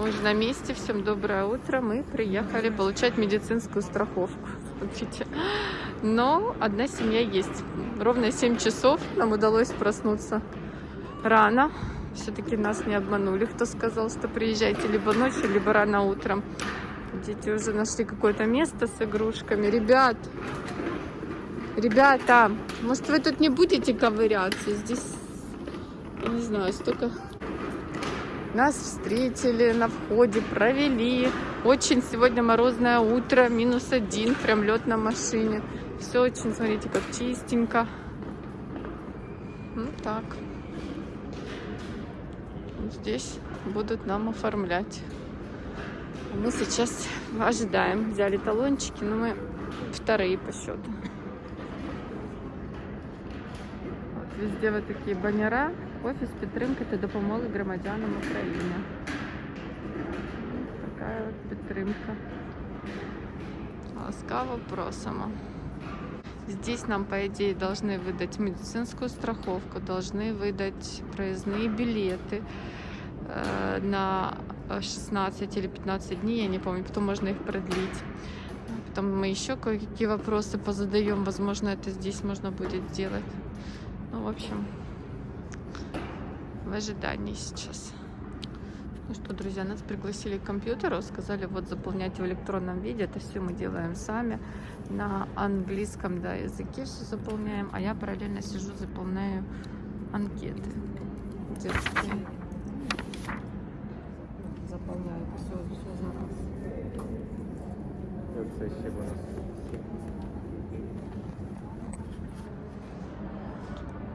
Мы уже на месте. Всем доброе утро. Мы приехали получать медицинскую страховку. Смотрите. Но одна семья есть. Ровно 7 часов нам удалось проснуться рано. Все-таки нас не обманули, кто сказал, что приезжайте либо ночью, либо рано утром. Дети уже нашли какое-то место с игрушками. Ребят, ребята, может вы тут не будете ковыряться? Здесь, не знаю, столько... Нас встретили на входе, провели. Очень сегодня морозное утро, минус один, прям лед на машине. Все очень, смотрите, как чистенько. Ну так. Здесь будут нам оформлять. Мы сейчас ожидаем. Взяли талончики, но мы вторые по счету. Вот везде вот такие баннера Офіс підтримки та допомоги громадянам України. Така от підтримка. Ласкаво просимо. Здесь нам, по идее, должны выдать медицинскую страховку, должны выдать проездные билеты э, на 16 или 15 дней, я не помню, потом можно их продлить. Потом мы еще кое-какие вопросы позадаем, возможно, это здесь можно будет сделать. Ну, в общем, в ожидании сейчас. Ну что, друзья, нас пригласили к компьютеру, сказали вот заполнять в электронном виде, это все мы делаем сами, на английском да, языке все заполняем, а я параллельно сижу, заполняю анкеты детские. Заполняю все, все за нас.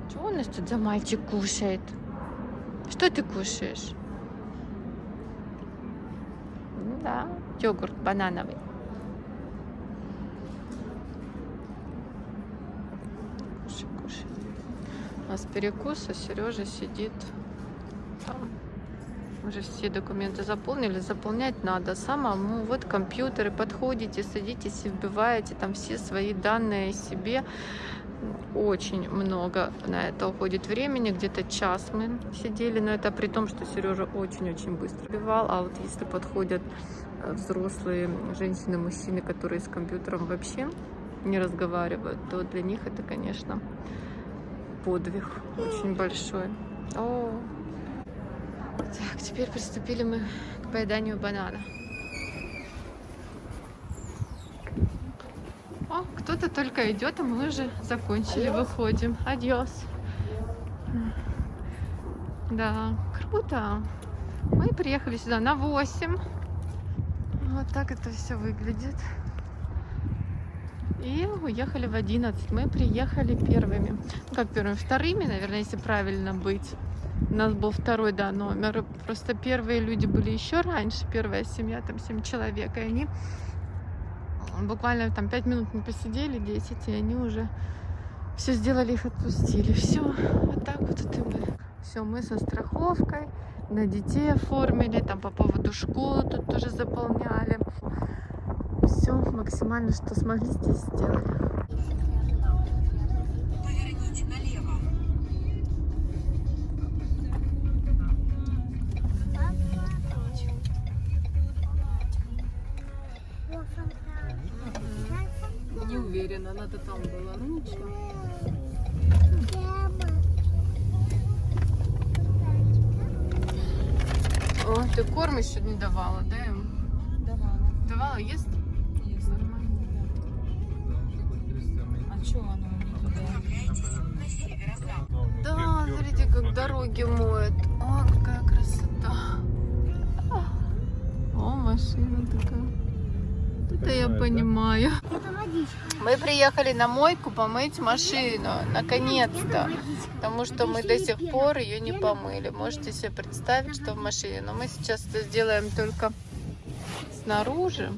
Чего у нас тут за мальчик кушает? Что ты кушаешь? Да, йогурт банановый. Кушай, кушай. У нас перекус, а Сережа сидит там. Уже все документы заполнили. Заполнять надо самому. Вот компьютеры, подходите, садитесь и вбиваете там все свои данные себе очень много на это уходит времени, где-то час мы сидели, но это при том, что Сережа очень-очень быстро бивал, а вот если подходят э, взрослые женщины, мужчины, которые с компьютером вообще не разговаривают, то для них это, конечно, подвиг очень большой. О, так, теперь приступили мы к поеданию банана. О, кто-то только идет, а мы уже закончили, Адьос. выходим. Адьос. Да, круто. Мы приехали сюда на 8. Вот так это все выглядит. И уехали в 11. Мы приехали первыми. Ну, как первыми? Вторыми, наверное, если правильно быть. У нас был второй, да, номер. Просто первые люди были еще раньше. Первая семья, там 7 человек. И они буквально там 5 минут мы посидели, 10, и они уже все сделали, их отпустили. Все, вот так вот это мы. Все, мы со страховкой, на детей оформили, там по поводу школы тут тоже заполняли. Все максимально, что смогли здесь сделали. Она-то там была. Ну ничего. О, ты корм еще не давала, да? им? Давала. Давала, ест? Есть. А что оно не туда? Да, смотрите, как дороги моют. О, какая красота. О, машина такая. Это я понимаю. Мы приехали на мойку помыть машину, наконец-то. Потому что мы до сих пор ее не помыли. Можете себе представить, что в машине. Но мы сейчас это сделаем только снаружи.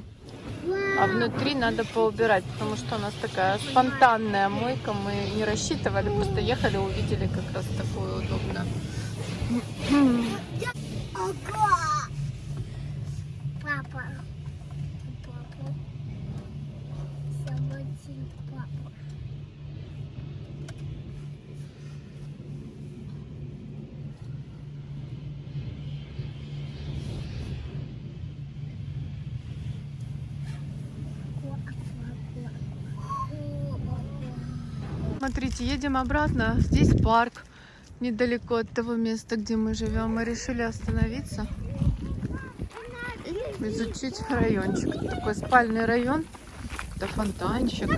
А внутри надо поубирать, потому что у нас такая спонтанная мойка. Мы не рассчитывали, просто ехали, увидели как раз такую удобную. Папа. Папа. Самотин папа. Смотрите, едем обратно. Здесь парк недалеко от того места, где мы живем. Мы решили остановиться, изучить райончик. Такой спальный район. Это фонтанчик.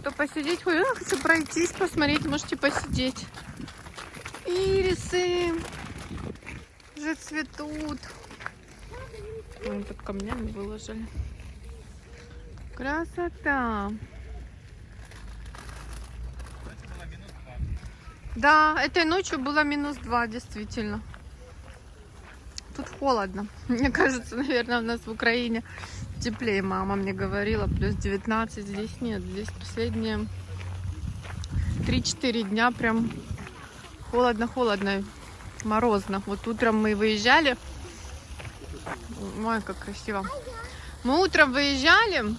Кто посидеть хочет? Я хочу пройтись, посмотреть, можете посидеть. Ирисы уже цветут. Ой, тут камнями выложили. Красота. Да, этой ночью было минус 2, действительно. Тут холодно. Мне кажется, наверное, у нас в Украине теплее. Мама мне говорила, плюс 19. Здесь нет. Здесь последние 3-4 дня прям холодно-холодно, морозно. Вот утром мы выезжали. Ой, как красиво. Мы утром выезжали.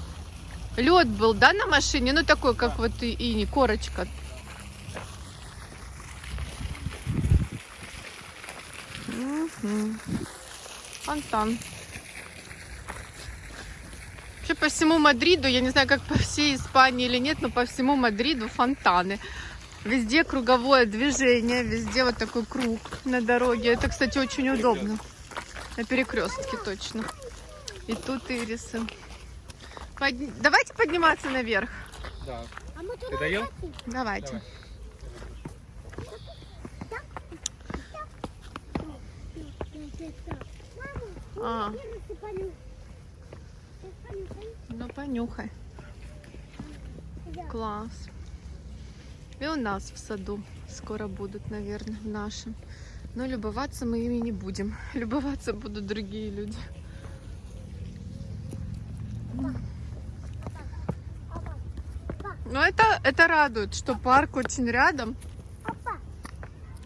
Лед был, да, на машине? Ну, такой, как вот и, и корочка. Фонтан. Вообще по всему Мадриду, я не знаю, как по всей Испании или нет, но по всему Мадриду фонтаны. Везде круговое движение, везде вот такой круг на дороге. Это, кстати, очень удобно. На перекрестке точно. И тут ирисы. Под- Давайте подниматься наверх. Да. А мы Ты хотим. Давайте. Давай. А, ну понюхай. Класс. И у нас в саду скоро будут, наверное, в нашем. Но любоваться мы ими не будем. Любоваться будут другие люди. Но это, это радует, что парк очень рядом.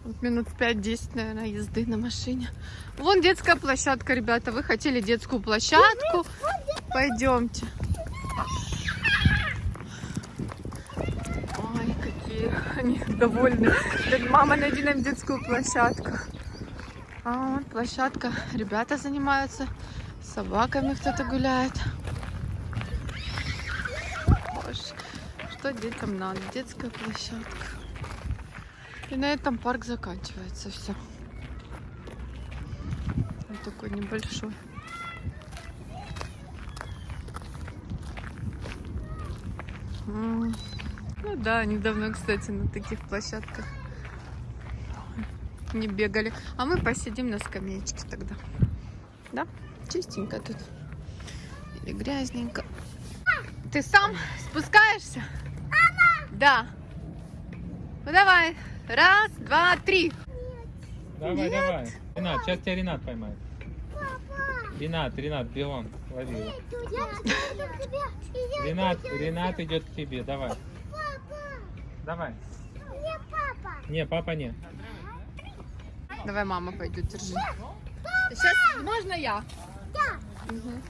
Вот минут 5-10, наверное, езды на машине. Вон детская площадка, ребята. Вы хотели детскую площадку? Пойдемте. Ой, какие они довольны. Говорят, Мама, найди нам детскую площадку. А вот площадка. Ребята занимаются. С собаками кто-то гуляет. Боже, что детям надо? Детская площадка. И на этом парк заканчивается все. Вот такой небольшой. Ну да, недавно, кстати, на таких площадках не бегали. А мы посидим на скамеечке тогда. Да? Чистенько тут. Или грязненько. Ты сам спускаешься? Да. Ну давай. Раз, два, три. Давай, Нет. давай. Ренат, сейчас тебя Ренат поймает. Ренат, Ренат, бегом, лови его. Ренат, Ренат идет к тебе, давай. Давай. Не папа. Не, папа не. Давай мама пойдет, держи. Сейчас можно я? Да. Мгм.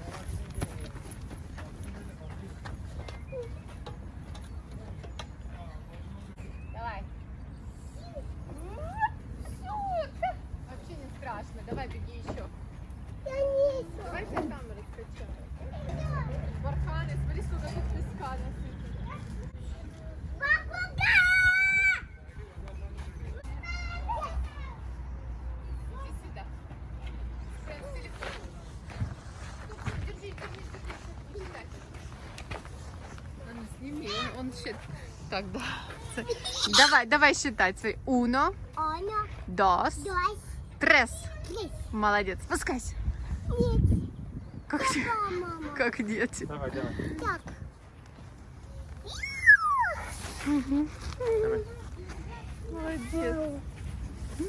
Давай. Вообще не страшно. Давай беги еще. Я не Давай я камеру скачаю. Барханы, смотри, сколько тут песка насыпано. Иди сюда. Прям с телефоном. Держи, держи, держи. Считай. А ну, сними, он, он счит- Так, да. Давай, давай считать свои. Uno, Оно. dos, Дось. tres. Три. Молодец. Спускайся. Нет. Как, мама. как дети. Давай, давай. Так. давай. Молодец.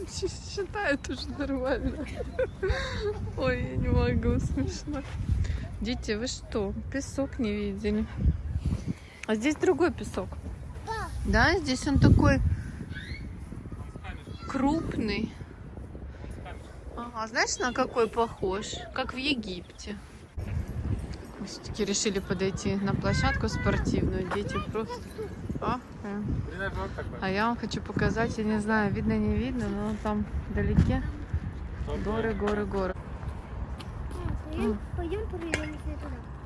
Щ- Считает уже нормально. Ой, я не могу, смешно. Дети, вы что, песок не видели? А здесь другой песок. Да. Да, здесь он такой крупный. Ага, знаешь, на какой похож? Как в Египте. Мы все-таки решили подойти на площадку спортивную. Дети просто... А, я вам хочу показать, я не знаю, видно, не видно, но там вдалеке горы, горы, горы. Пойдем, пойдем туда.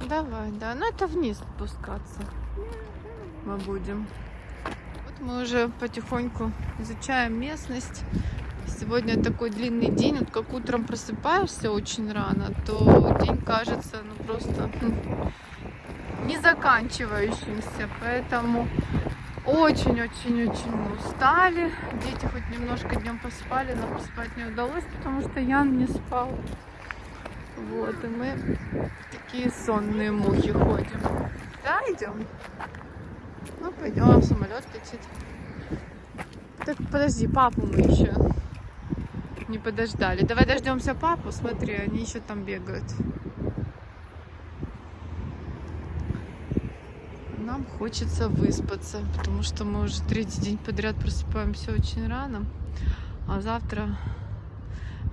Давай, да, ну это вниз спускаться мы будем. Мы уже потихоньку изучаем местность. Сегодня такой длинный день. Вот как утром просыпаешься очень рано, то день кажется ну просто не заканчивающимся. Поэтому очень-очень-очень устали. Дети хоть немножко днем поспали, но поспать не удалось, потому что Ян не спал. Вот, и мы такие сонные мухи ходим. Да, идем? Ну, пойдем, самолет летит. Так, подожди, папу мы еще не подождали. Давай дождемся папу, смотри, они еще там бегают. Нам хочется выспаться, потому что мы уже третий день подряд просыпаемся очень рано. А завтра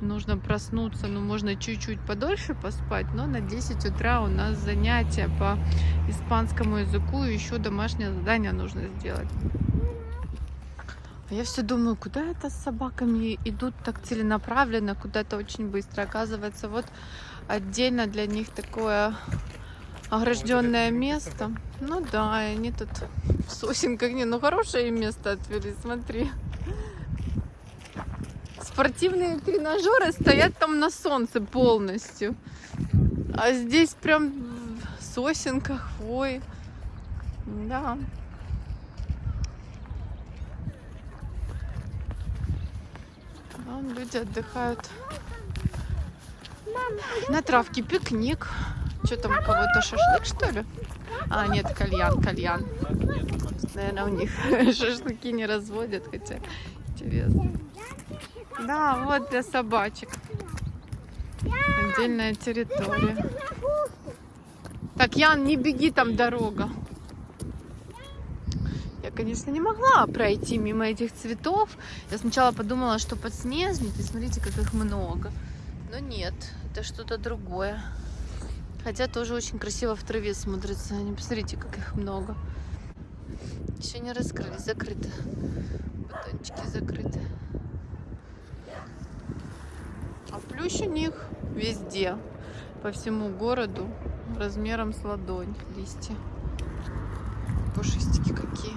нужно проснуться, ну, можно чуть-чуть подольше поспать, но на 10 утра у нас занятия по испанскому языку, и еще домашнее задание нужно сделать. А я все думаю, куда это с собаками идут так целенаправленно, куда-то очень быстро. Оказывается, вот отдельно для них такое огражденное место. Ну да, они тут в сосенках. Не, ну хорошее им место отвели, смотри. Спортивные тренажеры стоят там на солнце полностью. А здесь прям в сосенках, хвой. Да. Вон люди отдыхают. На травке пикник. Что там, у кого-то шашлык, что ли? А, нет, кальян, кальян. Наверное, у них шашлыки не разводят, хотя интересно. Да, вот для собачек. Отдельная территория. Так, Ян, не беги, там дорога. Я, конечно, не могла пройти мимо этих цветов. Я сначала подумала, что подснежники. Смотрите, как их много. Но нет, это что-то другое. Хотя тоже очень красиво в траве смотрится. Они, посмотрите, как их много. Еще не раскрылись, закрыты. Бутончики закрыты. А плющ у них везде, по всему городу, размером с ладонь листья. Пушистики какие.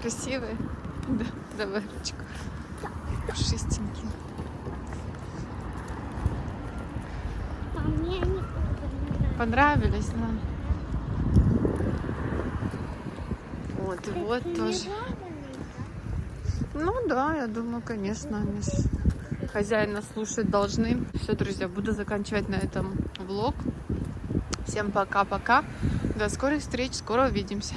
Красивые. Да, давай ручку. Пушистенькие. Понравились. Да? Вот, и вот тоже. Ну да, я думаю, конечно, они ж хозяина слушать должны. Все, друзья, буду заканчивать на этом влог. Всем пока-пока. До скорых встреч, скоро увидимся.